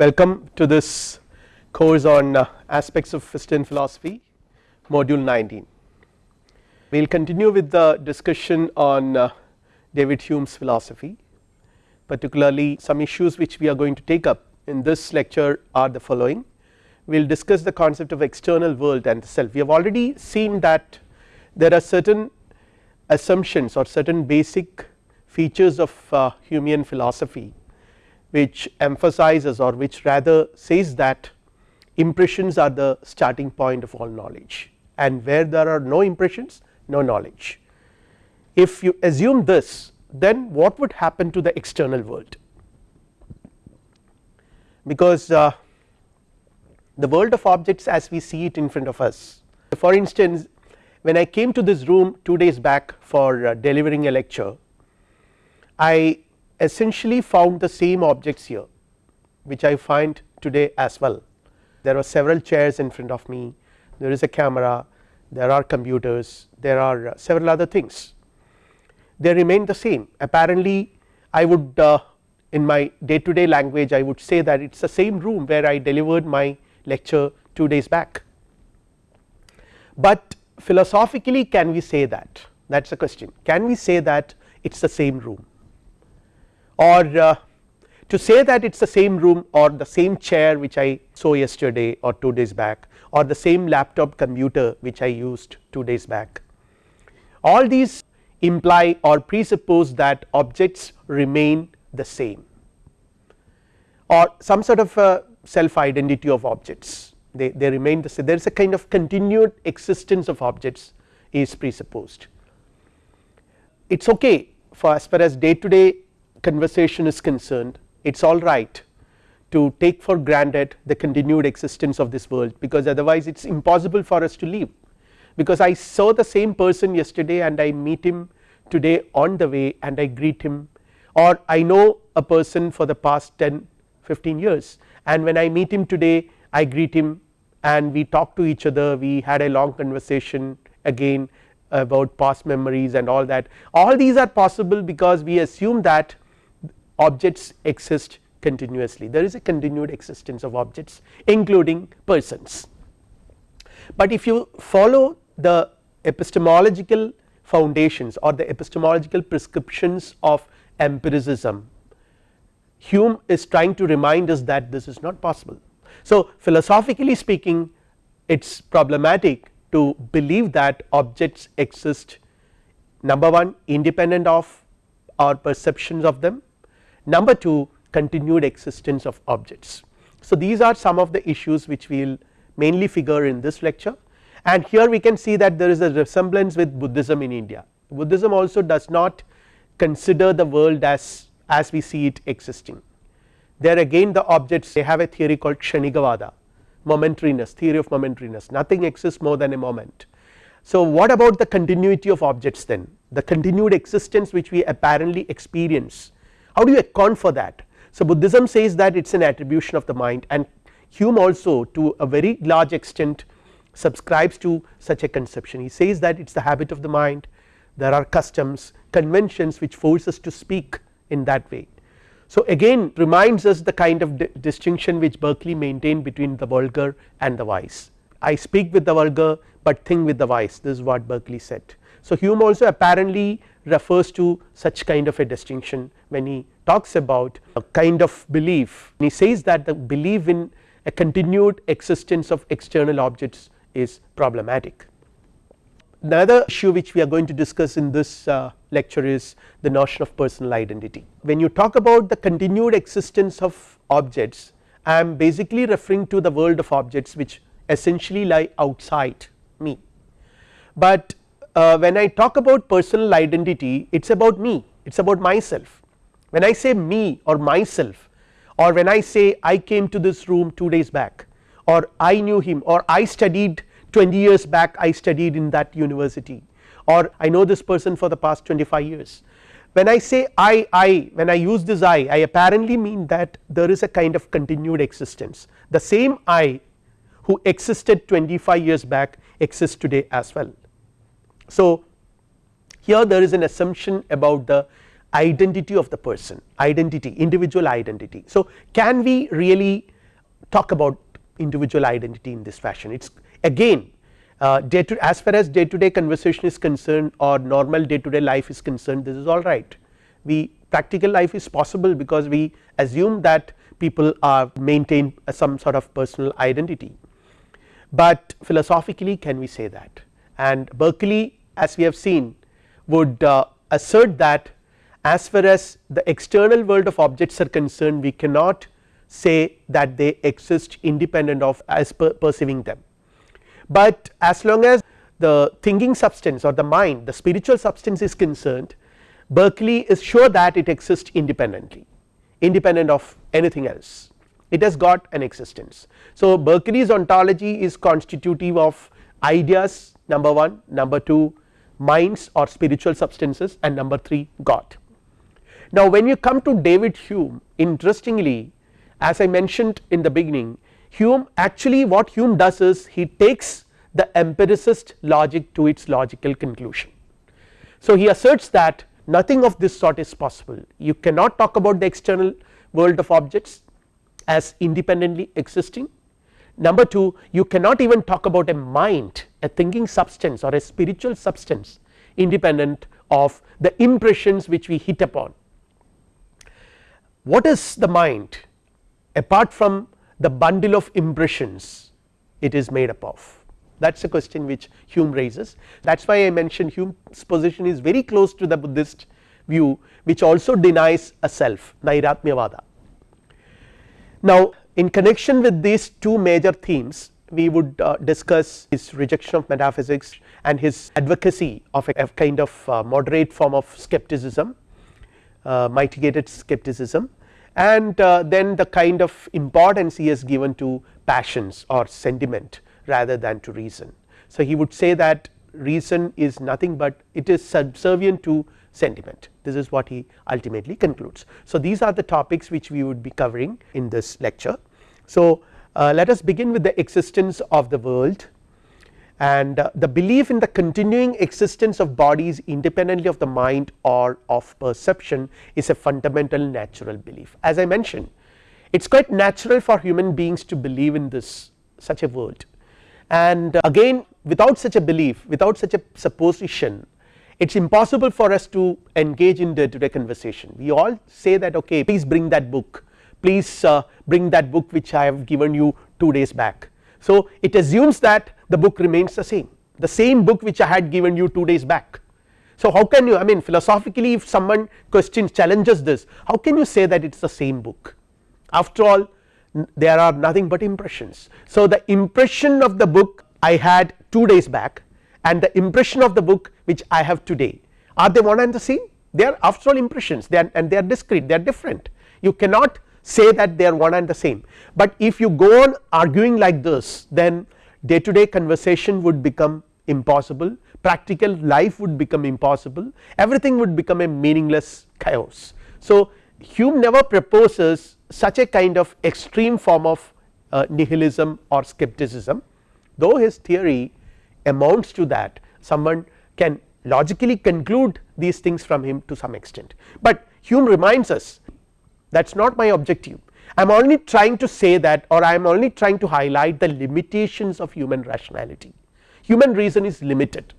Welcome to this course on uh, aspects of Western philosophy module 19. We will continue with the discussion on uh, David Hume's philosophy particularly some issues which we are going to take up in this lecture are the following. We will discuss the concept of external world and the self. We have already seen that there are certain assumptions or certain basic features of uh, Humean philosophy which emphasizes or which rather says that impressions are the starting point of all knowledge. And where there are no impressions no knowledge. If you assume this then what would happen to the external world? Because uh, the world of objects as we see it in front of us. For instance when I came to this room 2 days back for uh, delivering a lecture I essentially found the same objects here which I find today as well. There are several chairs in front of me. There is a camera. There are computers. There are uh, several other things. They remain the same. Apparently I would uh, in my day to day language I would say that it is the same room where I delivered my lecture 2 days back. But philosophically can we say that? That is the question. Can we say that it is the same room or uh, to say that it is the same room or the same chair which I saw yesterday or 2 days back or the same laptop computer which I used 2 days back all these imply or presuppose that objects remain the same or some sort of a self identity of objects they, they remain the same there is a kind of continued existence of objects is presupposed. It is okay for as far as day to day conversation is concerned it is alright to take for granted the continued existence of this world because otherwise it is impossible for us to live. Because I saw the same person yesterday and I meet him today on the way and I greet him. Or I know a person for the past 10 15 years and when I meet him today I greet him and we talk to each other. We had a long conversation again about past memories and all that. All these are possible because we assume that objects exist continuously there is a continued existence of objects including persons. But if you follow the epistemological foundations or the epistemological prescriptions of empiricism Hume is trying to remind us that this is not possible. So philosophically speaking it is problematic to believe that objects exist number 1 independent of our perceptions of them number 2 continued existence of objects. So these are some of the issues which we will mainly figure in this lecture. And here we can see that there is a resemblance with Buddhism in India. Buddhism also does not consider the world as as we see it existing. There again the objects they have a theory called Kshanikavada momentariness theory of momentariness nothing exists more than a moment. So what about the continuity of objects then? The continued existence which we apparently experience how do you account for that? So Buddhism says that it is an attribution of the mind and Hume also to a very large extent subscribes to such a conception. He says that it is the habit of the mind. There are customs conventions which force us to speak in that way. So again reminds us the kind of distinction which Berkeley maintained between the vulgar and the wise. I speak with the vulgar but think with the wise. This is what Berkeley said. So Hume also apparently refers to such kind of a distinction when he talks about a kind of belief he says that the belief in a continued existence of external objects is problematic. Another issue which we are going to discuss in this uh, lecture is the notion of personal identity. When you talk about the continued existence of objects I am basically referring to the world of objects which essentially lie outside me. But uh, when I talk about personal identity it is about me it is about myself when I say me or myself or when I say I came to this room 2 days back or I knew him or I studied 20 years back I studied in that university or I know this person for the past 25 years. When I say I, I when I use this I, I apparently mean that there is a kind of continued existence the same I who existed 25 years back exists today as well. So here there is an assumption about the identity of the person identity individual identity. So, can we really talk about individual identity in this fashion? It is again uh, day to as far as day to day conversation is concerned or normal day to day life is concerned this is all right. We practical life is possible because we assume that people are maintain some sort of personal identity, but philosophically can we say that? And Berkeley as we have seen would uh, assert that as far as the external world of objects are concerned we cannot say that they exist independent of as per perceiving them, but as long as the thinking substance or the mind the spiritual substance is concerned Berkeley is sure that it exists independently independent of anything else. It has got an existence. So, Berkeley's ontology is constitutive of ideas number 1 number 2 minds or spiritual substances and number 3 God. Now, when you come to David Hume interestingly as I mentioned in the beginning Hume actually what Hume does is he takes the empiricist logic to its logical conclusion. So, he asserts that nothing of this sort is possible you cannot talk about the external world of objects as independently existing. Number 2 you cannot even talk about a mind a thinking substance or a spiritual substance independent of the impressions which we hit upon. What is the mind apart from the bundle of impressions it is made up of that is a question which Hume raises that is why I mentioned Hume's position is very close to the Buddhist view which also denies a self Nairatmyavada. Now in connection with these two major themes we would uh, discuss his rejection of metaphysics and his advocacy of a, a kind of uh, moderate form of skepticism uh, mitigated skepticism and uh, then the kind of importance he has given to passions or sentiment rather than to reason. So, he would say that reason is nothing but it is subservient to sentiment this is what he ultimately concludes. So, these are the topics which we would be covering in this lecture. So, uh, let us begin with the existence of the world. And uh, the belief in the continuing existence of bodies independently of the mind or of perception is a fundamental natural belief. As I mentioned it is quite natural for human beings to believe in this such a world. And uh, again without such a belief without such a supposition it is impossible for us to engage in day to day conversation. We all say that okay please bring that book please uh, bring that book which I have given you 2 days back. So, it assumes that the book remains the same the same book which I had given you 2 days back. So, how can you I mean philosophically if someone questions challenges this how can you say that it is the same book after all there are nothing but impressions. So, the impression of the book I had 2 days back and the impression of the book which I have today are they one and the same they are after all impressions they are and they are discrete they are different you cannot say that they are one and the same, but if you go on arguing like this then day to day conversation would become impossible practical life would become impossible everything would become a meaningless chaos. So, Hume never proposes such a kind of extreme form of uh, nihilism or skepticism. Though his theory amounts to that someone can logically conclude these things from him to some extent, but Hume reminds us that is not my objective. I am only trying to say that or I am only trying to highlight the limitations of human rationality. Human reason is limited.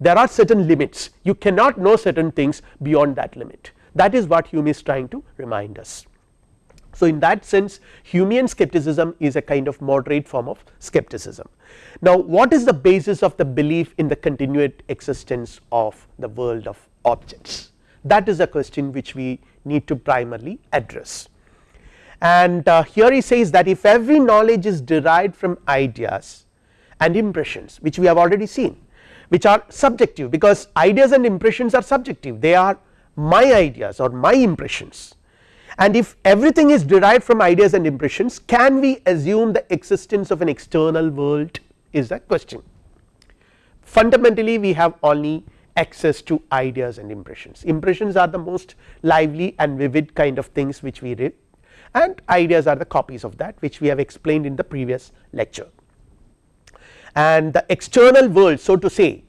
There are certain limits. You cannot know certain things beyond that limit. That is what Hume is trying to remind us. So, in that sense Humean skepticism is a kind of moderate form of skepticism. Now, what is the basis of the belief in the continued existence of the world of objects? That is a question which we need to primarily address. And uh, here he says that if every knowledge is derived from ideas and impressions which we have already seen which are subjective because ideas and impressions are subjective they are my ideas or my impressions and if everything is derived from ideas and impressions can we assume the existence of an external world is the question. Fundamentally we have only access to ideas and impressions, impressions are the most lively and vivid kind of things which we read and ideas are the copies of that which we have explained in the previous lecture. And the external world so to say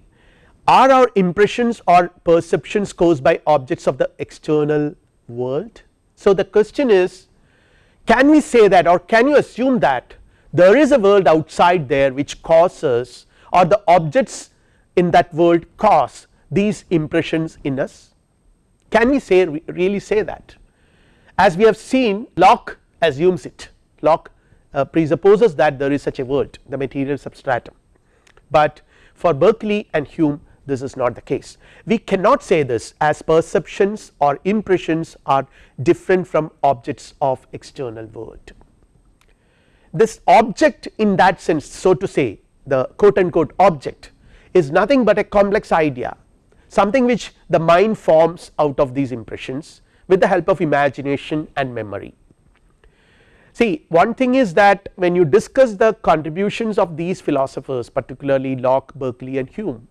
are our impressions or perceptions caused by objects of the external world. So, the question is can we say that or can you assume that there is a world outside there which causes or the objects in that world cause these impressions in us? Can we say really say that? As we have seen Locke assumes it. Locke uh, presupposes that there is such a world the material substratum, but for Berkeley and Hume this is not the case. We cannot say this as perceptions or impressions are different from objects of external world. This object in that sense so to say the quote unquote object is nothing but a complex idea something which the mind forms out of these impressions with the help of imagination and memory. See one thing is that when you discuss the contributions of these philosophers particularly Locke, Berkeley and Hume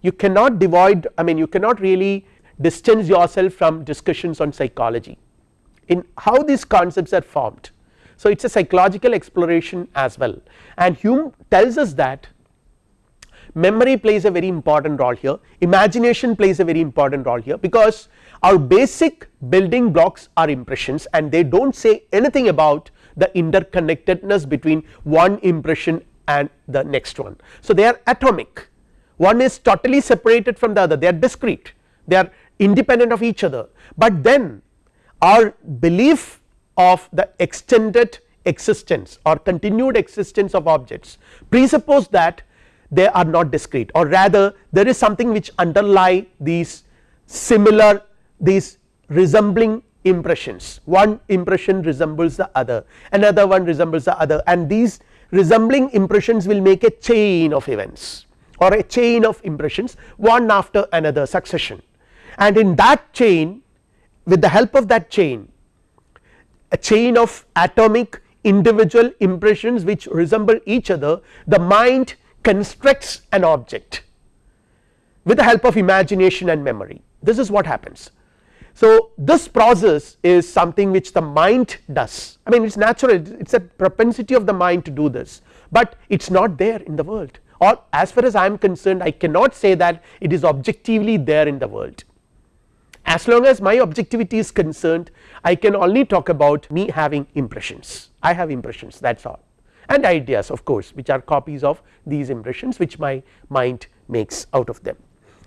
you cannot divide I mean you cannot really distance yourself from discussions on psychology in how these concepts are formed. So it is a psychological exploration as well and Hume tells us that memory plays a very important role here. Imagination plays a very important role here because our basic building blocks are impressions and they do not say anything about the interconnectedness between one impression and the next one. So they are atomic. One is totally separated from the other. They are discrete. They are independent of each other, but then our belief of the extended existence or continued existence of objects presuppose that they are not discrete. Or rather there is something which underlie these similar these resembling impressions. One impression resembles the other. Another one resembles the other. And these resembling impressions will make a chain of events. Or a chain of impressions one after another succession. And in that chain with the help of that chain a chain of atomic individual impressions which resemble each other the mind constructs an object with the help of imagination and memory. This is what happens. So this process is something which the mind does. I mean it is natural. It is a propensity of the mind to do this, but it is not there in the world. Or as far as I am concerned I cannot say that it is objectively there in the world. As long as my objectivity is concerned I can only talk about me having impressions. I have impressions that is all and ideas of course which are copies of these impressions which my mind makes out of them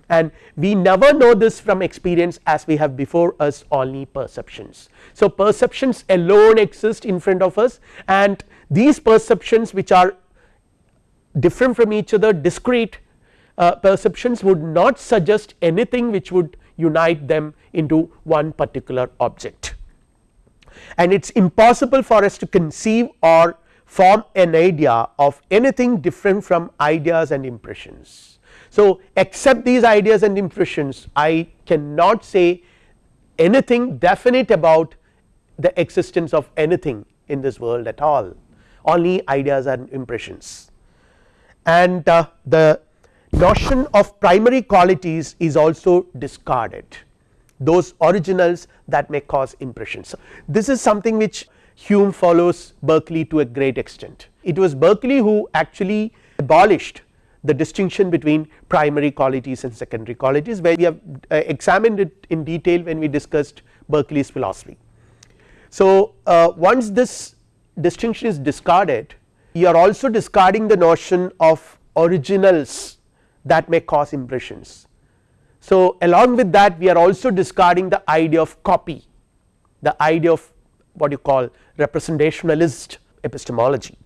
and we never know this from experience as we have before us only perceptions. So perceptions alone exist in front of us and these perceptions which are different from each other discrete uh, perceptions would not suggest anything which would unite them into one particular object and it is impossible for us to conceive or form an idea of anything different from ideas and impressions. So except these ideas and impressions I cannot say anything definite about the existence of anything in this world at all only ideas and impressions and uh, the notion of primary qualities is also discarded those originals that may cause impressions. So this is something which Hume follows Berkeley to a great extent it was Berkeley who actually abolished the distinction between primary qualities and secondary qualities where we have uh, examined it in detail when we discussed Berkeley's philosophy. So uh, once this distinction is discarded you are also discarding the notion of originals that may cause impressions. So along with that we are also discarding the idea of copy the idea of what you call representationalist epistemology.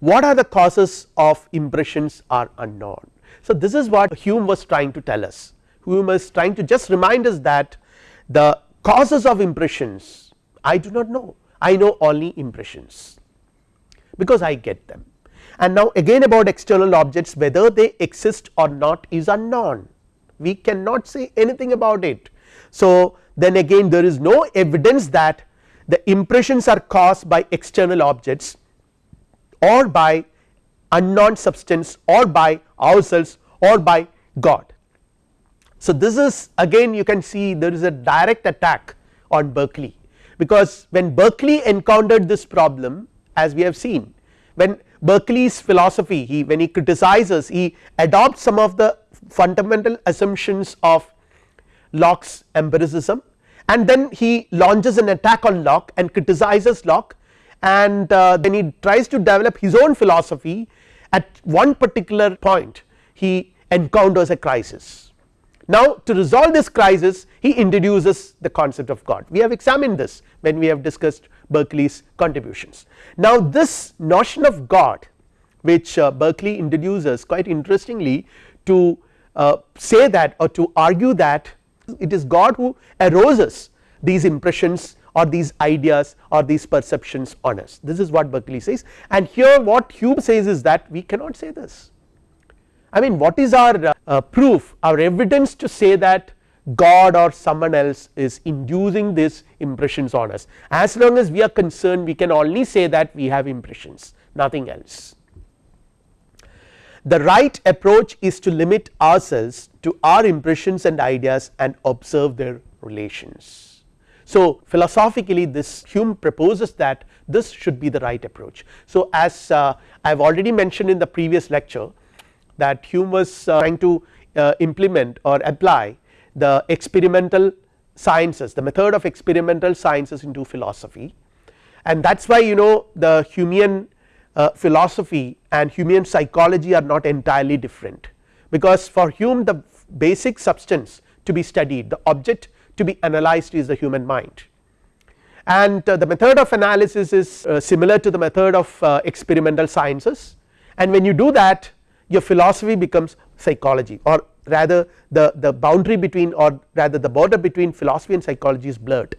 What are the causes of impressions are unknown. So this is what Hume was trying to tell us Hume is trying to just remind us that the causes of impressions I do not know I know only impressions because I get them and now again about external objects whether they exist or not is unknown we cannot say anything about it. So then again there is no evidence that the impressions are caused by external objects or by unknown substance or by ourselves or by God. So this is again you can see there is a direct attack on Berkeley because when Berkeley encountered this problem as we have seen when Berkeley's philosophy he when he criticizes he adopts some of the fundamental assumptions of Locke's empiricism and then he launches an attack on Locke and criticizes Locke and uh, then he tries to develop his own philosophy at one particular point he encounters a crisis. Now to resolve this crisis he introduces the concept of God we have examined this when we have discussed Berkeley's contributions. Now this notion of God which uh, Berkeley introduces quite interestingly to uh, say that or to argue that it is God who arouses these impressions or these ideas or these perceptions on us. This is what Berkeley says. And here what Hume says is that we cannot say this. I mean what is our uh, proof our evidence to say that God or someone else is inducing these impressions on us? As long as we are concerned we can only say that we have impressions nothing else. The right approach is to limit ourselves to our impressions and ideas and observe their relations. So philosophically this Hume proposes that this should be the right approach. So as uh, I have already mentioned in the previous lecture that Hume was uh, trying to uh, implement or apply the experimental sciences the method of experimental sciences into philosophy and that is why you know the Humean uh, philosophy and Humean psychology are not entirely different because for Hume the basic substance to be studied. The object to be analyzed is the human mind. And uh, the method of analysis is uh, similar to the method of uh, experimental sciences. And when you do that your philosophy becomes psychology or rather the, the boundary between or rather the border between philosophy and psychology is blurred.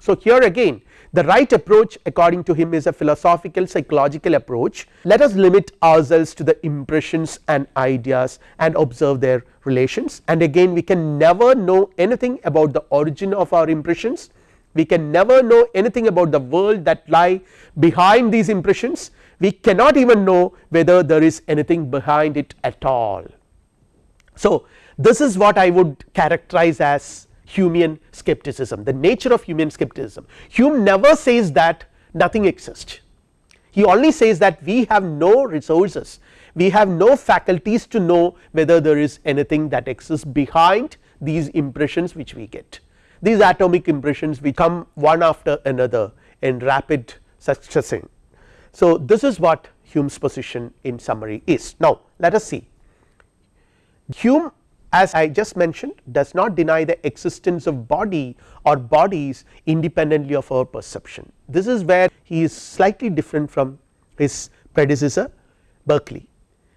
So here again the right approach according to him is a philosophical psychological approach. Let us limit ourselves to the impressions and ideas and observe their relations. And again we can never know anything about the origin of our impressions. We can never know anything about the world that lie behind these impressions. We cannot even know whether there is anything behind it at all. So this is what I would characterize as Humean skepticism the nature of Humean skepticism. Hume never says that nothing exists. He only says that we have no resources we have no faculties to know whether there is anything that exists behind these impressions which we get. These atomic impressions we come one after another in rapid succession so, this is what Hume's position in summary is. Now, let us see. Hume as I just mentioned does not deny the existence of body or bodies independently of our perception. This is where he is slightly different from his predecessor Berkeley.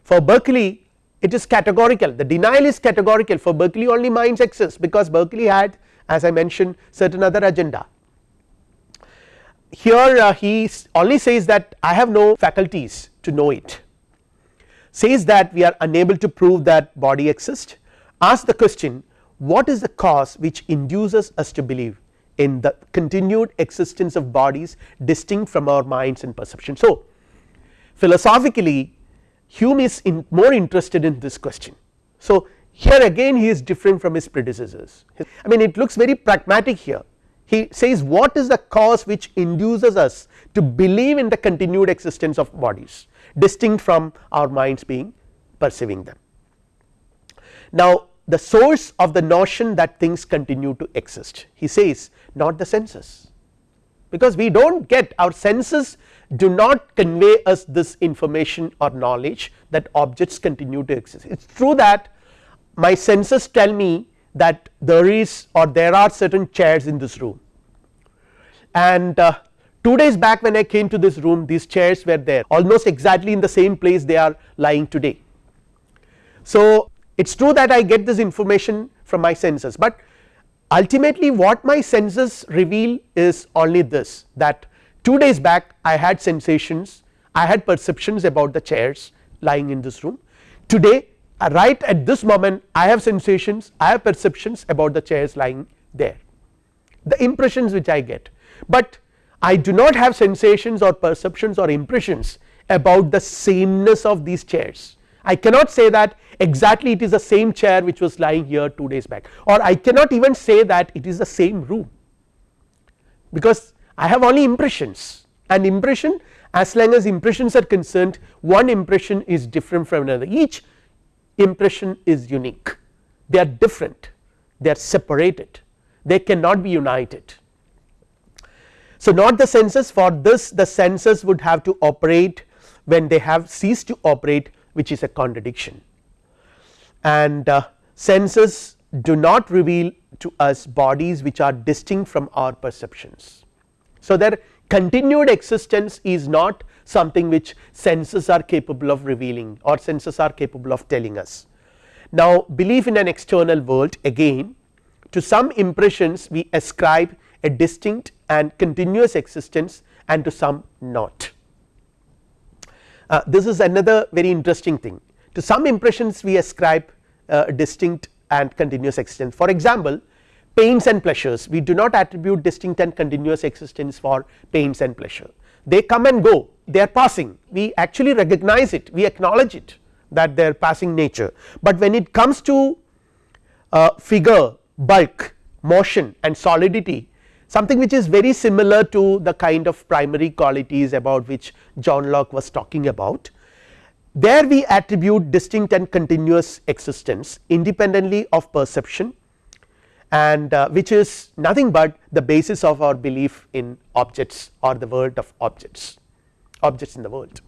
For Berkeley it is categorical. The denial is categorical. For Berkeley only minds exist because Berkeley had as I mentioned certain other agenda. Here uh, he only says that I have no faculties to know it. Says that we are unable to prove that body exists ask the question what is the cause which induces us to believe in the continued existence of bodies distinct from our minds and perception. So philosophically Hume is in more interested in this question. So here again he is different from his predecessors I mean it looks very pragmatic here he says what is the cause which induces us to believe in the continued existence of bodies distinct from our minds being perceiving them. Now the source of the notion that things continue to exist. He says not the senses. Because we do not get our senses do not convey us this information or knowledge that objects continue to exist. It is true that my senses tell me that there is or there are certain chairs in this room. And uh, 2 days back when I came to this room these chairs were there. Almost exactly in the same place they are lying today. So it is true that I get this information from my senses but ultimately what my senses reveal is only this that 2 days back I had sensations I had perceptions about the chairs lying in this room. Today uh, right at this moment I have sensations I have perceptions about the chairs lying there. The impressions which I get. But I do not have sensations or perceptions or impressions about the sameness of these chairs. I cannot say that exactly it is the same chair which was lying here 2 days back. Or I cannot even say that it is the same room. Because I have only impressions. And impression as long as impressions are concerned one impression is different from another. Each impression is unique. They are different. They are separated. They cannot be united. So, not the senses. For this the senses would have to operate when they have ceased to operate which is a contradiction and uh, senses do not reveal to us bodies which are distinct from our perceptions. So, their continued existence is not something which senses are capable of revealing or senses are capable of telling us. Now, belief in an external world again to some impressions we ascribe a distinct and continuous existence and to some not. Uh, this is another very interesting thing to some impressions we ascribe uh, distinct and continuous existence. For example pains and pleasures. We do not attribute distinct and continuous existence for pains and pleasure. They come and go. They are passing. We actually recognize it. We acknowledge it that they are passing nature, but when it comes to uh, figure bulk motion and solidity something which is very similar to the kind of primary qualities about which John Locke was talking about. There we attribute distinct and continuous existence independently of perception and uh, which is nothing but the basis of our belief in objects or the world of objects objects in the world.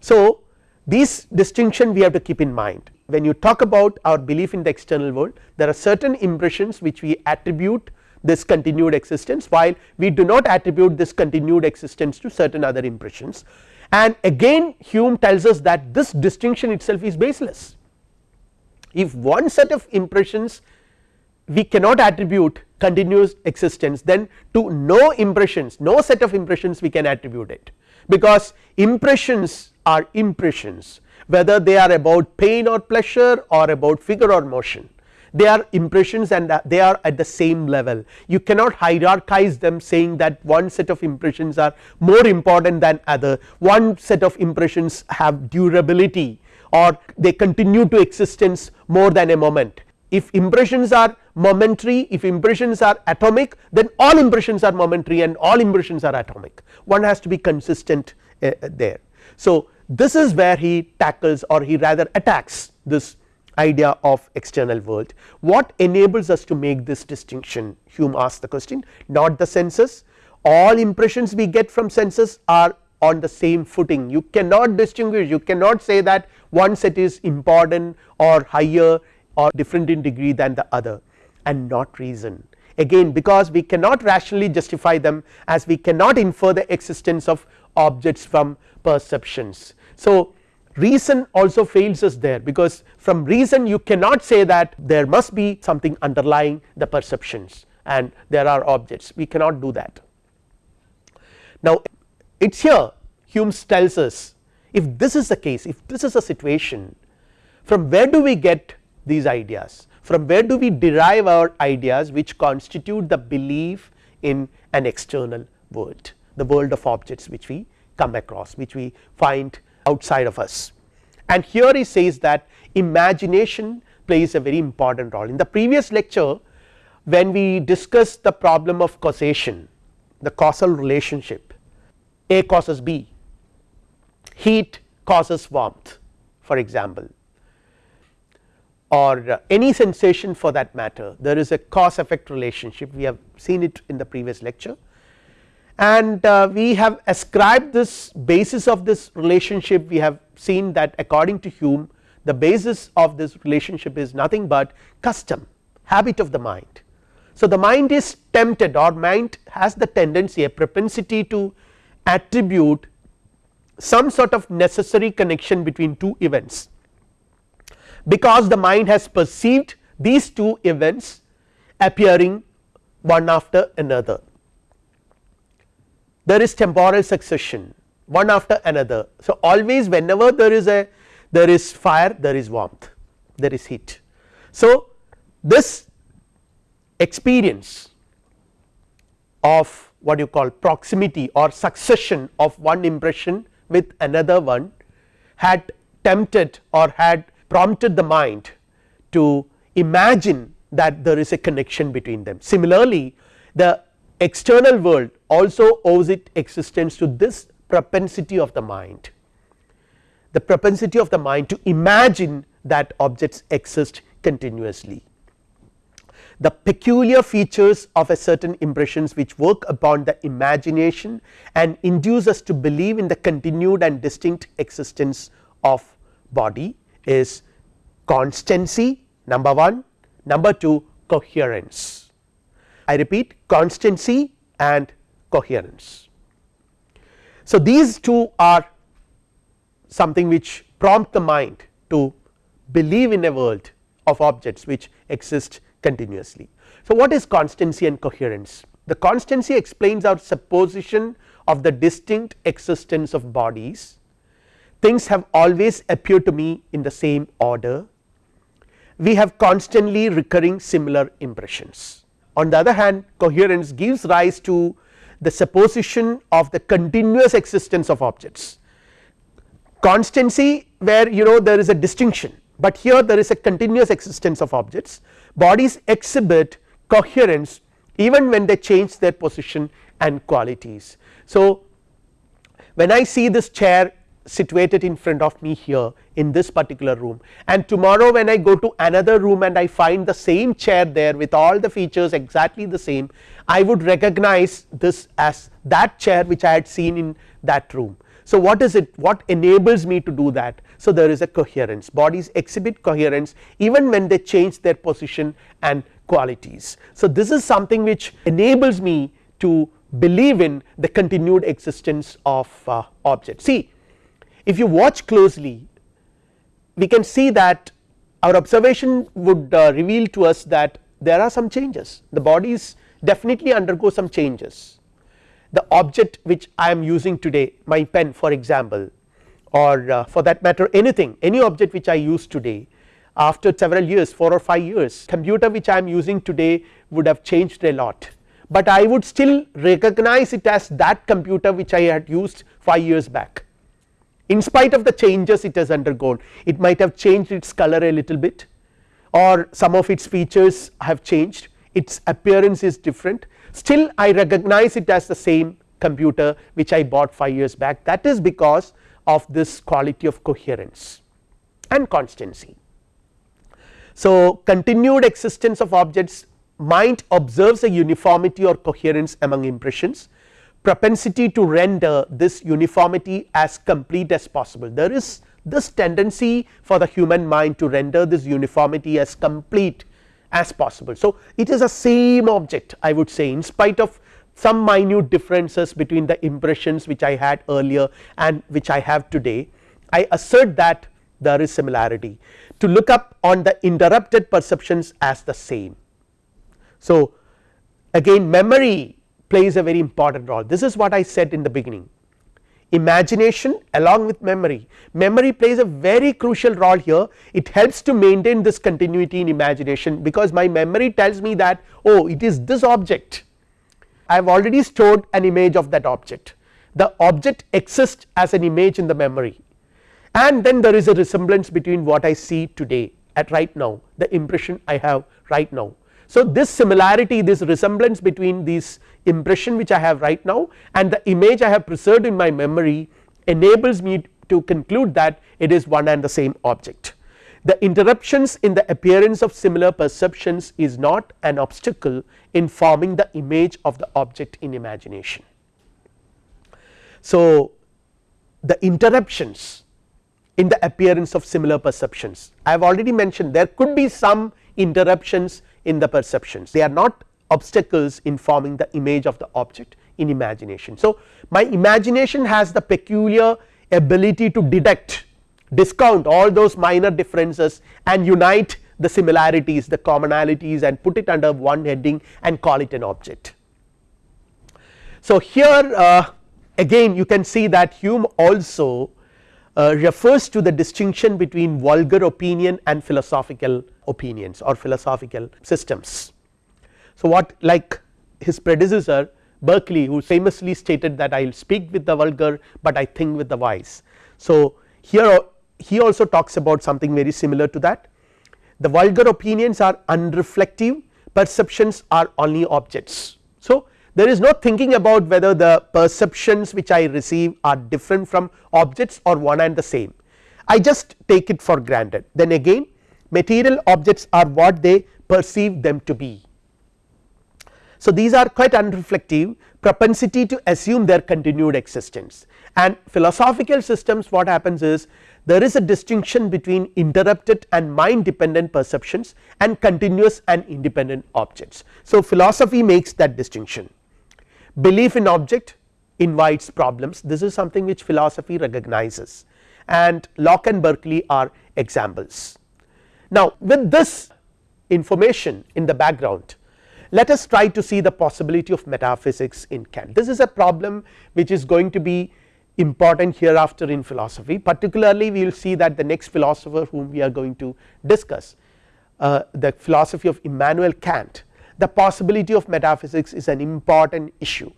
So, this distinction we have to keep in mind when you talk about our belief in the external world there are certain impressions which we attribute this continued existence while we do not attribute this continued existence to certain other impressions and again Hume tells us that this distinction itself is baseless. If one set of impressions we cannot attribute continuous existence then to no impressions no set of impressions we can attribute it because impressions are impressions whether they are about pain or pleasure or about figure or motion they are impressions and they are at the same level. You cannot hierarchize them saying that one set of impressions are more important than other. One set of impressions have durability or they continue to existence more than a moment. If impressions are momentary if impressions are atomic then all impressions are momentary and all impressions are atomic. One has to be consistent uh, there. So, this is where he tackles or he rather attacks this idea of external world. What enables us to make this distinction Hume asked the question? Not the senses. All impressions we get from senses are on the same footing. You cannot distinguish you cannot say that one set is important or higher or different in degree than the other and not reason. Again because we cannot rationally justify them as we cannot infer the existence of objects from perceptions. So, reason also fails us there because from reason you cannot say that there must be something underlying the perceptions and there are objects we cannot do that. Now it is here Hume tells us if this is the case if this is a situation from where do we get these ideas from where do we derive our ideas which constitute the belief in an external world the world of objects which we come across which we find outside of us. And here he says that imagination plays a very important role. In the previous lecture when we discussed the problem of causation the causal relationship A causes B heat causes warmth for example or any sensation for that matter there is a cause effect relationship. We have seen it in the previous lecture and uh, we have ascribed this basis of this relationship. We have seen that according to Hume the basis of this relationship is nothing but custom habit of the mind. So, the mind is tempted or mind has the tendency a propensity to attribute some sort of necessary connection between two events. Because the mind has perceived these two events appearing one after another there is temporal succession one after another. So, always whenever there is a there is fire there is warmth there is heat. So, this experience of what you call proximity or succession of one impression with another one had tempted or had prompted the mind to imagine that there is a connection between them. Similarly, the external world also owes its existence to this propensity of the mind the propensity of the mind to imagine that objects exist continuously. The peculiar features of a certain impressions which work upon the imagination and induce us to believe in the continued and distinct existence of body is constancy number 1, number 2 coherence. I repeat constancy and coherence. So, these two are something which prompt the mind to believe in a world of objects which exist continuously. So, what is constancy and coherence? The constancy explains our supposition of the distinct existence of bodies, things have always appeared to me in the same order, we have constantly recurring similar impressions. On the other hand coherence gives rise to the supposition of the continuous existence of objects. Constancy where you know there is a distinction, but here there is a continuous existence of objects bodies exhibit coherence even when they change their position and qualities. So, when I see this chair situated in front of me here in this particular room and tomorrow when I go to another room and I find the same chair there with all the features exactly the same I would recognize this as that chair which I had seen in that room. So, what is it what enables me to do that so there is a coherence bodies exhibit coherence even when they change their position and qualities. So, this is something which enables me to believe in the continued existence of uh, objects. See if you watch closely we can see that our observation would uh, reveal to us that there are some changes. The bodies definitely undergo some changes. The object which I am using today my pen for example or uh, for that matter anything any object which I use today after several years 4 or 5 years computer which I am using today would have changed a lot, but I would still recognize it as that computer which I had used 5 years back in spite of the changes it has undergone it might have changed its color a little bit or some of its features have changed its appearance is different still I recognize it as the same computer which I bought 5 years back that is because of this quality of coherence and constancy. So, continued existence of objects mind observes a uniformity or coherence among impressions propensity to render this uniformity as complete as possible there is this tendency for the human mind to render this uniformity as complete as possible. So, it is a same object I would say in spite of some minute differences between the impressions which I had earlier and which I have today I assert that there is similarity to look up on the interrupted perceptions as the same. So, again memory plays a very important role. This is what I said in the beginning. Imagination along with memory. Memory plays a very crucial role here. It helps to maintain this continuity in imagination because my memory tells me that oh it is this object. I have already stored an image of that object. The object exists as an image in the memory. And then there is a resemblance between what I see today at right now the impression I have right now. So, this similarity this resemblance between these impression which I have right now and the image I have preserved in my memory enables me to conclude that it is one and the same object. The interruptions in the appearance of similar perceptions is not an obstacle in forming the image of the object in imagination. So, the interruptions in the appearance of similar perceptions I have already mentioned there could be some interruptions in the perceptions they are not obstacles in forming the image of the object in imagination. So, my imagination has the peculiar ability to detect discount all those minor differences and unite the similarities the commonalities and put it under one heading and call it an object. So, here uh, again you can see that Hume also uh, refers to the distinction between vulgar opinion and philosophical opinions or philosophical systems. So, what like his predecessor Berkeley who famously stated that I will speak with the vulgar, but I think with the wise. So, here uh, he also talks about something very similar to that the vulgar opinions are unreflective perceptions are only objects. So, there is no thinking about whether the perceptions which I receive are different from objects or one and the same I just take it for granted then again material objects are what they perceive them to be. So, these are quite unreflective propensity to assume their continued existence and philosophical systems what happens is there is a distinction between interrupted and mind dependent perceptions and continuous and independent objects. So, philosophy makes that distinction belief in object invites problems this is something which philosophy recognizes and Locke and Berkeley are examples. Now with this information in the background let us try to see the possibility of metaphysics in Kant. This is a problem which is going to be important hereafter in philosophy. Particularly we will see that the next philosopher whom we are going to discuss uh, the philosophy of Immanuel Kant the possibility of metaphysics is an important issue.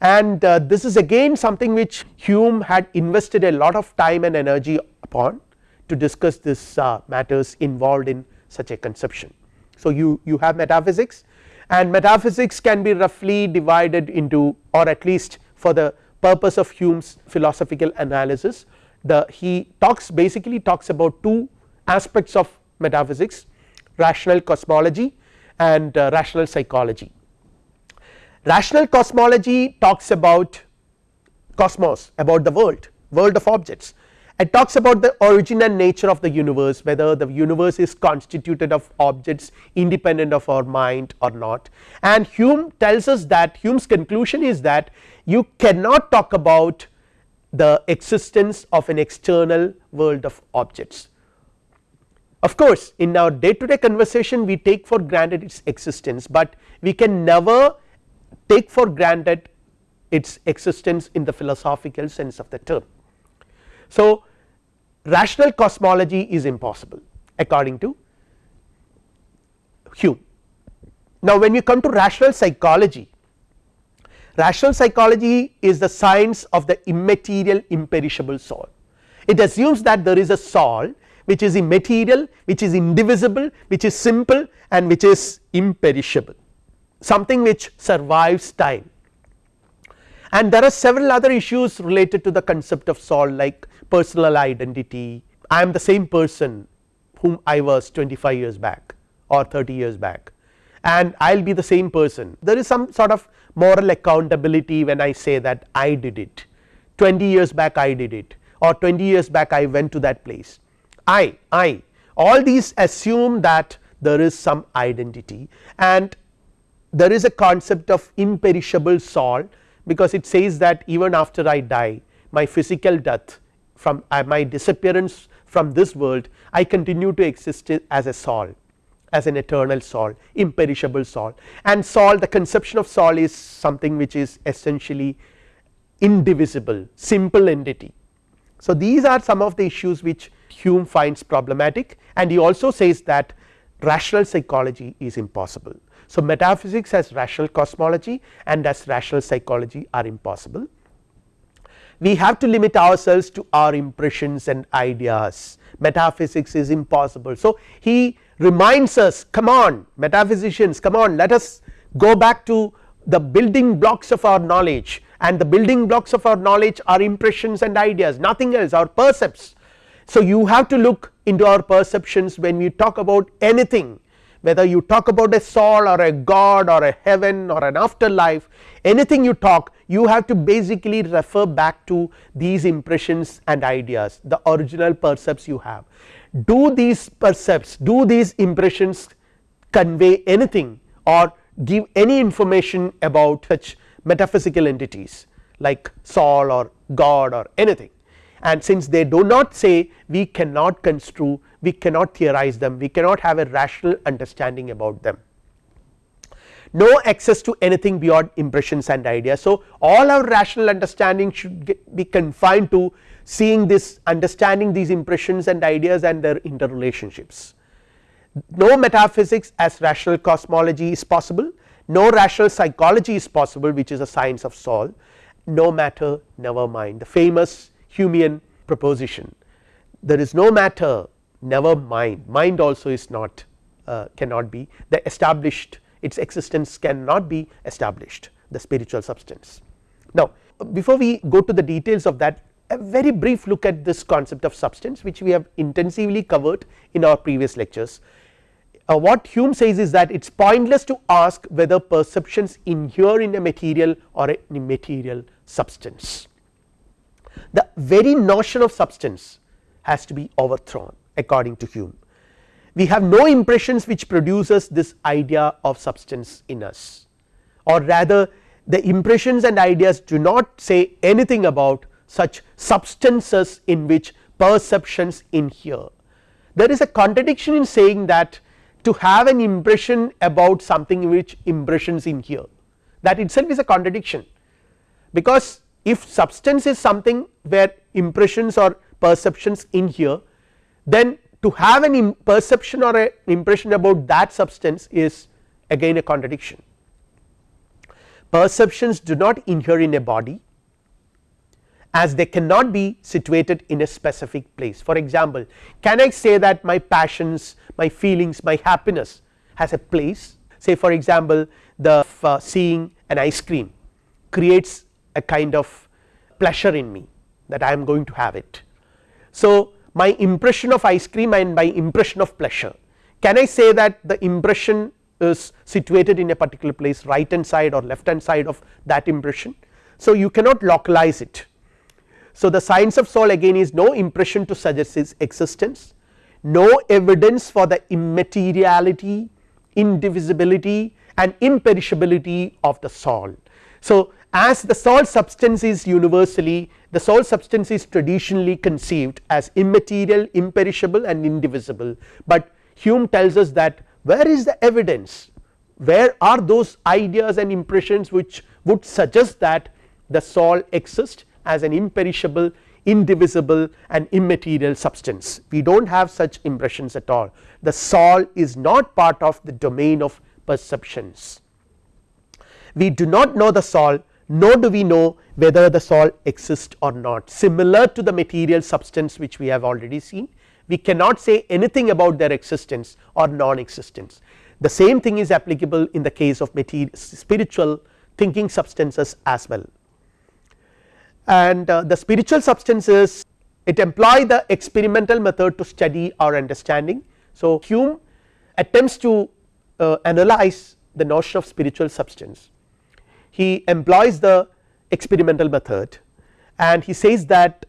And uh, this is again something which Hume had invested a lot of time and energy upon to discuss this uh, matters involved in such a conception. So, you, you have metaphysics and metaphysics can be roughly divided into or at least for the purpose of Hume's philosophical analysis the he talks basically talks about two aspects of metaphysics rational cosmology and uh, rational psychology. Rational cosmology talks about cosmos about the world world of objects it talks about the origin and nature of the universe whether the universe is constituted of objects independent of our mind or not and Hume tells us that Hume's conclusion is that you cannot talk about the existence of an external world of objects. Of course in our day to day conversation we take for granted its existence, but we can never take for granted its existence in the philosophical sense of the term. So, rational cosmology is impossible according to Hume. Now, when you come to rational psychology, rational psychology is the science of the immaterial imperishable soul. It assumes that there is a soul which is immaterial, which is indivisible, which is simple and which is imperishable something which survives time and there are several other issues related to the concept of soul like personal identity. I am the same person whom I was 25 years back or 30 years back. And I will be the same person. There is some sort of moral accountability when I say that I did it. 20 years back I did it. Or 20 years back I went to that place. I I all these assume that there is some identity. And there is a concept of imperishable soul because it says that even after I die my physical death from uh, my disappearance from this world I continue to exist as a soul as an eternal soul imperishable soul and soul the conception of soul is something which is essentially indivisible simple entity. So these are some of the issues which Hume finds problematic and he also says that rational psychology is impossible so, metaphysics as rational cosmology and as rational psychology are impossible. We have to limit ourselves to our impressions and ideas metaphysics is impossible. So, he reminds us come on metaphysicians come on let us go back to the building blocks of our knowledge and the building blocks of our knowledge are impressions and ideas nothing else our percepts. So, you have to look into our perceptions when you talk about anything whether you talk about a soul or a god or a heaven or an afterlife anything you talk you have to basically refer back to these impressions and ideas the original percepts you have. Do these percepts do these impressions convey anything or give any information about such metaphysical entities like soul or god or anything and since they do not say we cannot construe we cannot theorize them we cannot have a rational understanding about them no access to anything beyond impressions and ideas. So, all our rational understanding should be confined to seeing this understanding these impressions and ideas and their interrelationships. No metaphysics as rational cosmology is possible, no rational psychology is possible which is a science of soul, no matter never mind. The famous Humean proposition there is no matter never mind. Mind also is not uh, cannot be. The established its existence cannot be established the spiritual substance. Now before we go to the details of that a very brief look at this concept of substance which we have intensively covered in our previous lectures. Uh, what Hume says is that it is pointless to ask whether perceptions inhere in a material or a immaterial substance. The very notion of substance has to be overthrown according to Hume. We have no impressions which produces this idea of substance in us or rather the impressions and ideas do not say anything about such substances in which perceptions inhere. There is a contradiction in saying that to have an impression about something in which impressions inhere that itself is a contradiction because if substance is something where impressions or perceptions inhere then to have an perception or an impression about that substance is again a contradiction. Perceptions do not inhere in a body as they cannot be situated in a specific place. For example, can I say that my passions, my feelings, my happiness has a place say for example, the uh, seeing an ice cream creates a kind of pleasure in me that I am going to have it. So, my impression of ice cream and my impression of pleasure can I say that the impression is situated in a particular place right hand side or left hand side of that impression. So, you cannot localize it so, the science of soul again is no impression to suggest its existence, no evidence for the immateriality, indivisibility and imperishability of the soul. So, as the soul substance is universally the soul substance is traditionally conceived as immaterial, imperishable and indivisible, but Hume tells us that where is the evidence? Where are those ideas and impressions which would suggest that the soul exists as an imperishable indivisible and immaterial substance? We do not have such impressions at all. The soul is not part of the domain of perceptions. We do not know the soul nor do we know whether the soul exists or not similar to the material substance which we have already seen we cannot say anything about their existence or non existence. The same thing is applicable in the case of material spiritual thinking substances as well and uh, the spiritual substances it employ the experimental method to study our understanding. So, Hume attempts to uh, analyze the notion of spiritual substance he employs the experimental method and he says that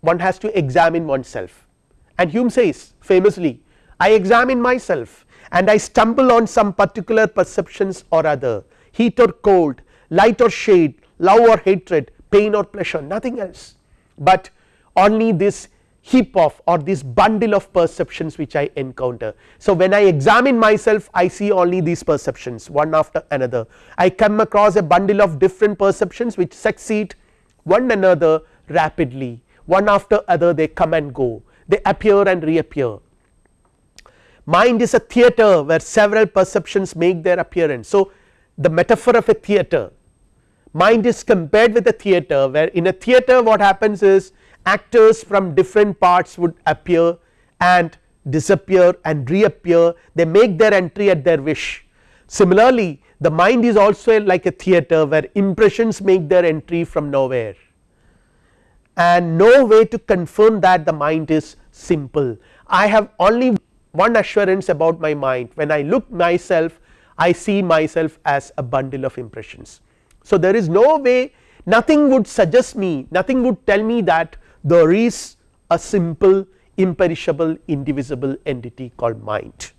one has to examine oneself. And Hume says famously I examine myself and I stumble on some particular perceptions or other. Heat or cold light or shade love or hatred pain or pleasure nothing else, but only this heap of or this bundle of perceptions which I encounter. So, when I examine myself I see only these perceptions one after another I come across a bundle of different perceptions which succeed one another rapidly one after other they come and go they appear and reappear. Mind is a theatre where several perceptions make their appearance. So, the metaphor of a theatre mind is compared with a theatre where in a theatre what happens is actors from different parts would appear and disappear and reappear they make their entry at their wish. Similarly the mind is also like a theatre where impressions make their entry from nowhere and no way to confirm that the mind is simple. I have only one assurance about my mind when I look myself I see myself as a bundle of impressions so, there is no way nothing would suggest me nothing would tell me that there is a simple imperishable indivisible entity called mind.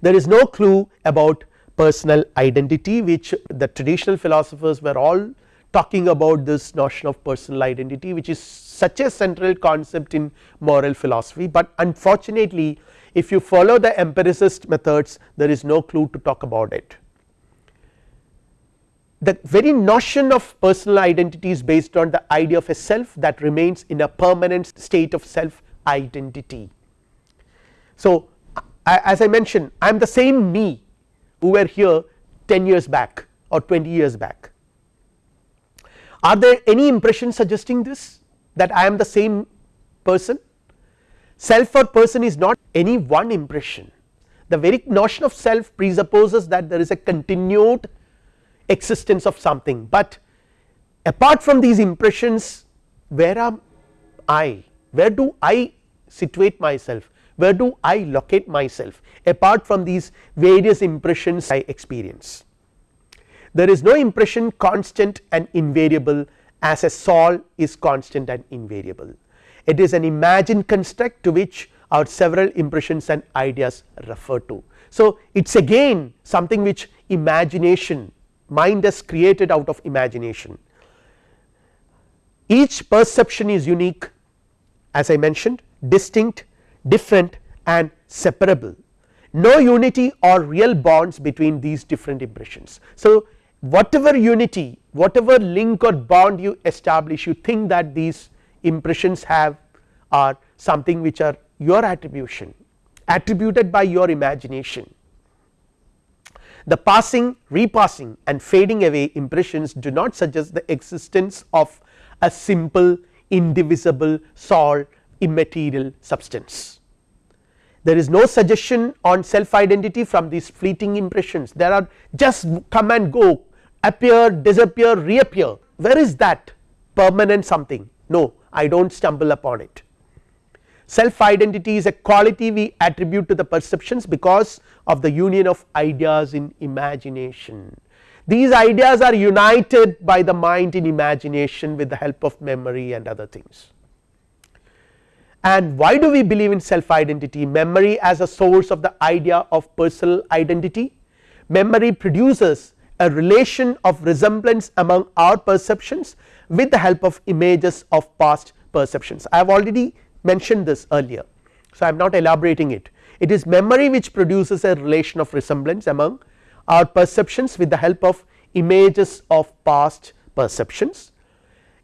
There is no clue about personal identity which the traditional philosophers were all talking about this notion of personal identity which is such a central concept in moral philosophy, but unfortunately if you follow the empiricist methods there is no clue to talk about it the very notion of personal identity is based on the idea of a self that remains in a permanent state of self identity. So, as I mentioned I am the same me who were here 10 years back or 20 years back. Are there any impressions suggesting this that I am the same person? Self or person is not any one impression the very notion of self presupposes that there is a continued existence of something, but apart from these impressions where am I, where do I situate myself, where do I locate myself apart from these various impressions I experience. There is no impression constant and invariable as a sol is constant and invariable. It is an imagined construct to which our several impressions and ideas refer to. So, it is again something which imagination mind is created out of imagination. Each perception is unique as I mentioned distinct, different and separable no unity or real bonds between these different impressions. So, whatever unity whatever link or bond you establish you think that these impressions have are something which are your attribution attributed by your imagination. The passing repassing and fading away impressions do not suggest the existence of a simple indivisible salt immaterial substance. There is no suggestion on self identity from these fleeting impressions there are just come and go appear disappear reappear where is that permanent something no I do not stumble upon it. Self identity is a quality we attribute to the perceptions because of the union of ideas in imagination. These ideas are united by the mind in imagination with the help of memory and other things. And why do we believe in self identity memory as a source of the idea of personal identity memory produces a relation of resemblance among our perceptions with the help of images of past perceptions. I have already mentioned this earlier, so I am not elaborating it. It is memory which produces a relation of resemblance among our perceptions with the help of images of past perceptions.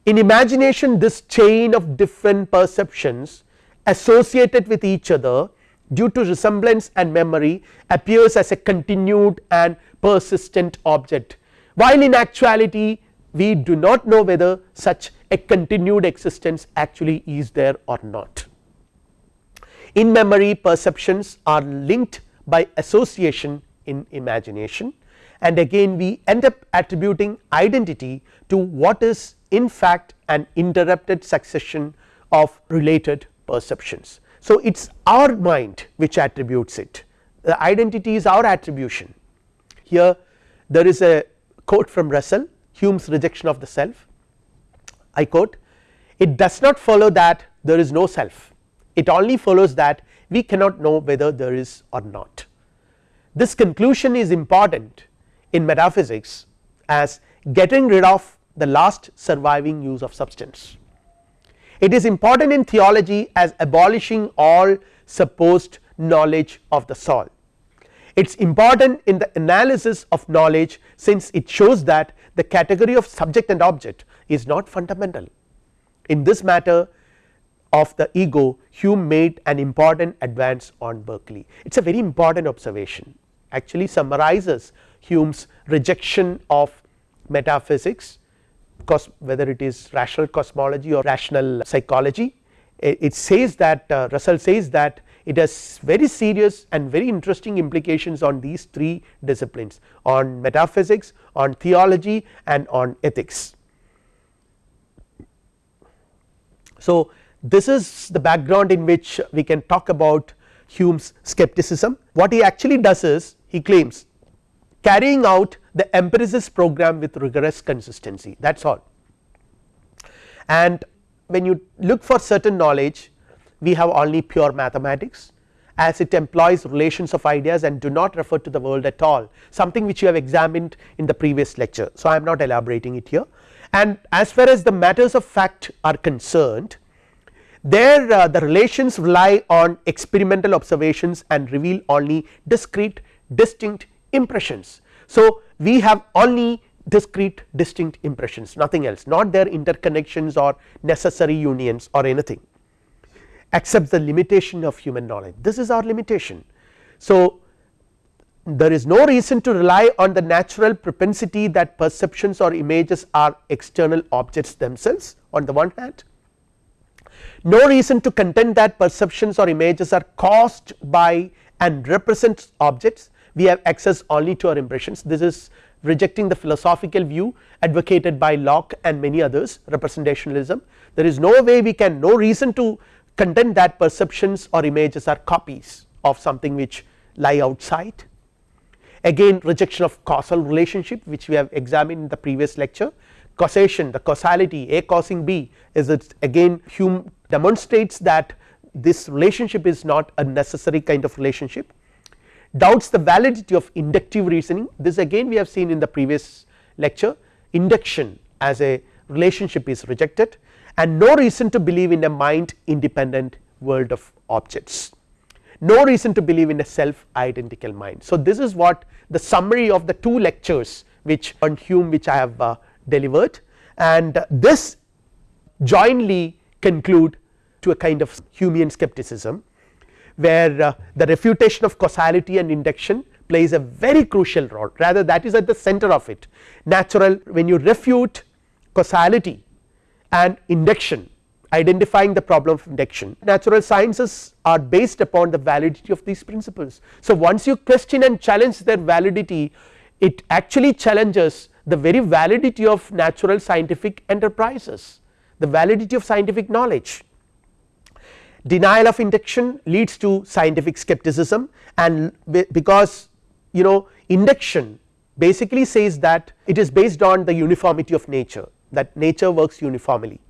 In imagination this chain of different perceptions associated with each other due to resemblance and memory appears as a continued and persistent object while in actuality we do not know whether such a continued existence actually is there or not. In memory perceptions are linked by association in imagination. And again we end up attributing identity to what is in fact an interrupted succession of related perceptions. So, it is our mind which attributes it. The identity is our attribution. Here there is a quote from Russell Hume's rejection of the self. I quote it does not follow that there is no self it only follows that we cannot know whether there is or not. This conclusion is important in metaphysics as getting rid of the last surviving use of substance. It is important in theology as abolishing all supposed knowledge of the soul. It is important in the analysis of knowledge since it shows that the category of subject and object is not fundamental. In this matter of the ego Hume made an important advance on Berkeley. It is a very important observation. Actually summarizes Hume's rejection of metaphysics because whether it is rational cosmology or rational psychology. It, says that uh, Russell says that it has very serious and very interesting implications on these three disciplines on metaphysics on theology and on ethics. So, this is the background in which we can talk about Hume's skepticism what he actually does is he claims carrying out the empiricist program with rigorous consistency that is all. And when you look for certain knowledge we have only pure mathematics as it employs relations of ideas and do not refer to the world at all something which you have examined in the previous lecture. So, I am not elaborating it here and as far as the matters of fact are concerned there uh, the relations rely on experimental observations and reveal only discrete distinct impressions. So, we have only discrete distinct impressions nothing else not their interconnections or necessary unions or anything except the limitation of human knowledge this is our limitation. So, there is no reason to rely on the natural propensity that perceptions or images are external objects themselves on the one hand no reason to contend that perceptions or images are caused by and represent objects. We have access only to our impressions. This is rejecting the philosophical view advocated by Locke and many others representationalism. There is no way we can no reason to contend that perceptions or images are copies of something which lie outside. Again rejection of causal relationship which we have examined in the previous lecture causation the causality A causing B is it again Hume demonstrates that this relationship is not a necessary kind of relationship doubts the validity of inductive reasoning. This again we have seen in the previous lecture. Induction as a relationship is rejected and no reason to believe in a mind independent world of objects. No reason to believe in a self identical mind. So, this is what the summary of the two lectures which on Hume which I have uh, delivered. And this jointly conclude to a kind of Humean skepticism where uh, the refutation of causality and induction plays a very crucial role. Rather that is at the center of it. Natural when you refute causality and induction identifying the problem of induction natural sciences are based upon the validity of these principles. So, once you question and challenge their validity it actually challenges the very validity of natural scientific enterprises the validity of scientific knowledge. Denial of induction leads to scientific skepticism and because you know induction basically says that it is based on the uniformity of nature that nature works uniformly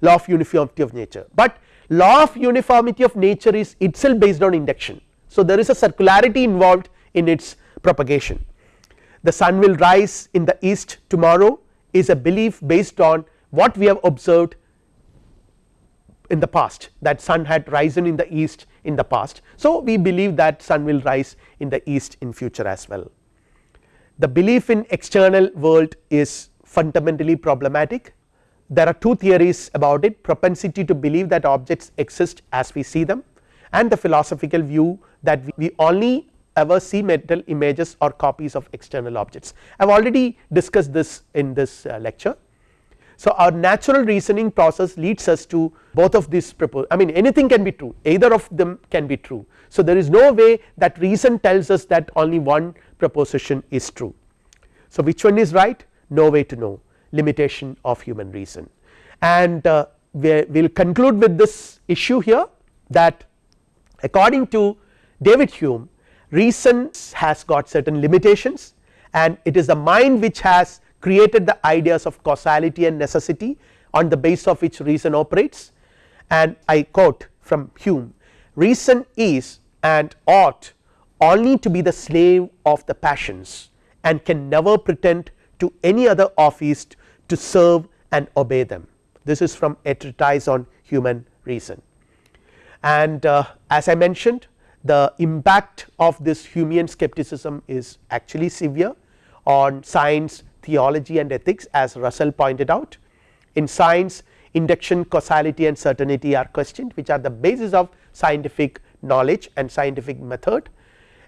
law of uniformity of nature. But law of uniformity of nature is itself based on induction. So there is a circularity involved in its propagation the sun will rise in the east tomorrow is a belief based on what we have observed in the past that sun had risen in the east in the past. So, we believe that sun will rise in the east in future as well. The belief in external world is fundamentally problematic there are two theories about it propensity to believe that objects exist as we see them and the philosophical view that we only ever see mental images or copies of external objects. I have already discussed this in this uh, lecture so, our natural reasoning process leads us to both of these propose I mean anything can be true either of them can be true. So, there is no way that reason tells us that only one proposition is true. So, which one is right no way to know limitation of human reason and uh, we will conclude with this issue here that according to David Hume reason has got certain limitations and it is the mind which has created the ideas of causality and necessity on the base of which reason operates. And I quote from Hume reason is and ought only to be the slave of the passions and can never pretend to any other office to serve and obey them. This is from a treatise on human reason. And uh, as I mentioned the impact of this Humean skepticism is actually severe on science theology and ethics as Russell pointed out. In science induction causality and certainty are questioned which are the basis of scientific knowledge and scientific method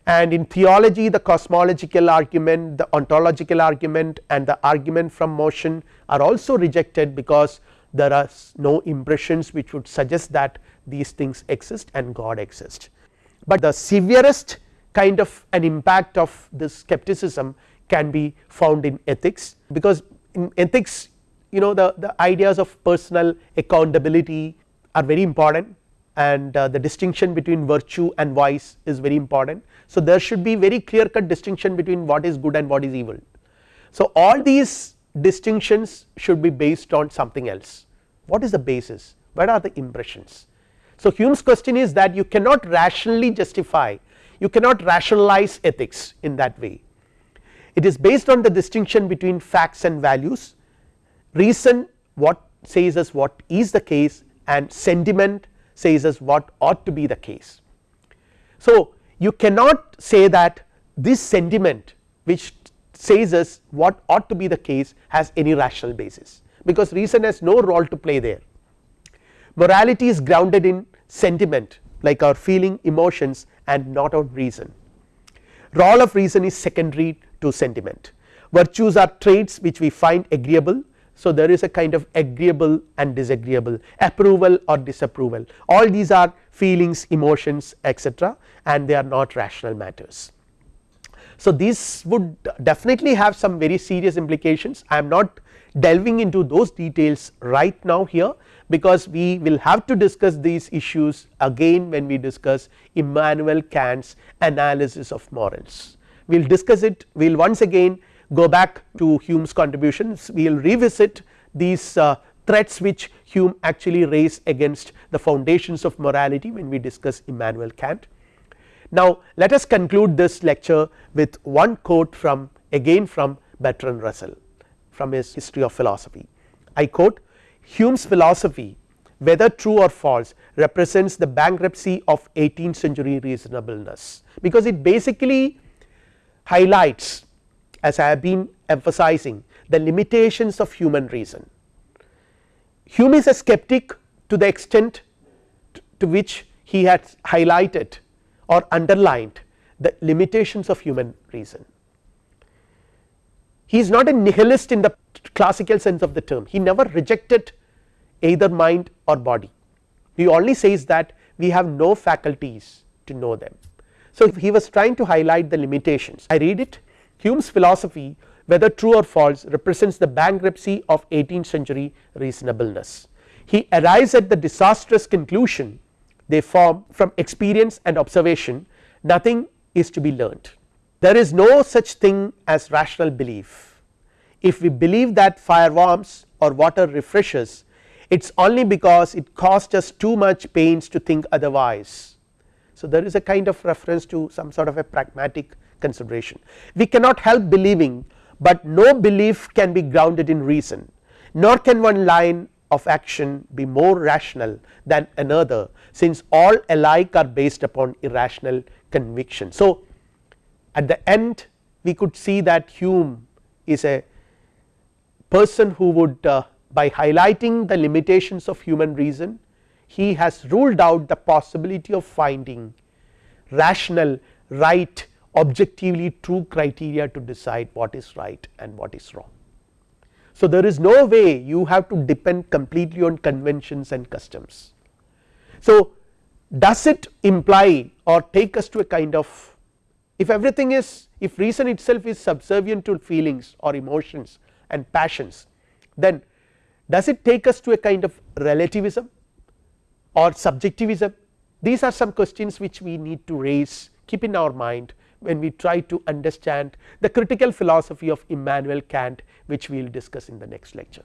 and in theology the cosmological argument the ontological argument and the argument from motion are also rejected because there are no impressions which would suggest that these things exist and God exists. But the severest kind of an impact of this skepticism can be found in ethics because in ethics you know the, the ideas of personal accountability are very important and uh, the distinction between virtue and vice is very important. So, there should be very clear cut distinction between what is good and what is evil. So, all these distinctions should be based on something else what is the basis what are the impressions. So, Hume's question is that you cannot rationally justify you cannot rationalize ethics in that way it is based on the distinction between facts and values reason what says us what is the case and sentiment says us what ought to be the case. So, you cannot say that this sentiment which says us what ought to be the case has any rational basis because reason has no role to play there. Morality is grounded in sentiment like our feeling emotions and not on reason. Role of reason is secondary to sentiment. Virtues are traits which we find agreeable. So there is a kind of agreeable and disagreeable approval or disapproval. All these are feelings emotions etc and they are not rational matters. So, these would definitely have some very serious implications. I am not delving into those details right now here because we will have to discuss these issues again when we discuss Immanuel Kant's analysis of morals. We will discuss it we will once again go back to Hume's contributions we will revisit these uh, threats which Hume actually raised against the foundations of morality when we discuss Immanuel Kant. Now let us conclude this lecture with one quote from again from Bertrand Russell from his history of philosophy. I quote Hume's philosophy whether true or false represents the bankruptcy of 18th century reasonableness because it basically highlights as I have been emphasizing the limitations of human reason. Hume is a skeptic to the extent to which he has highlighted or underlined the limitations of human reason. He is not a nihilist in the classical sense of the term, he never rejected either mind or body, he only says that we have no faculties to know them. So, he was trying to highlight the limitations I read it Hume's philosophy whether true or false represents the bankruptcy of 18th century reasonableness. He arrives at the disastrous conclusion they form from experience and observation nothing is to be learnt. There is no such thing as rational belief. If we believe that fire warms or water refreshes it is only because it cost us too much pains to think otherwise. So, there is a kind of reference to some sort of a pragmatic consideration. We cannot help believing, but no belief can be grounded in reason nor can one line of action be more rational than another since all alike are based upon irrational conviction. So, at the end we could see that Hume is a person who would uh, by highlighting the limitations of human reason he has ruled out the possibility of finding rational right objectively true criteria to decide what is right and what is wrong. So, there is no way you have to depend completely on conventions and customs. So, does it imply or take us to a kind of if everything is if reason itself is subservient to feelings or emotions and passions then does it take us to a kind of relativism or subjectivism these are some questions which we need to raise keep in our mind when we try to understand the critical philosophy of Immanuel Kant which we will discuss in the next lecture.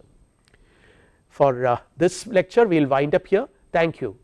For uh, this lecture we will wind up here thank you.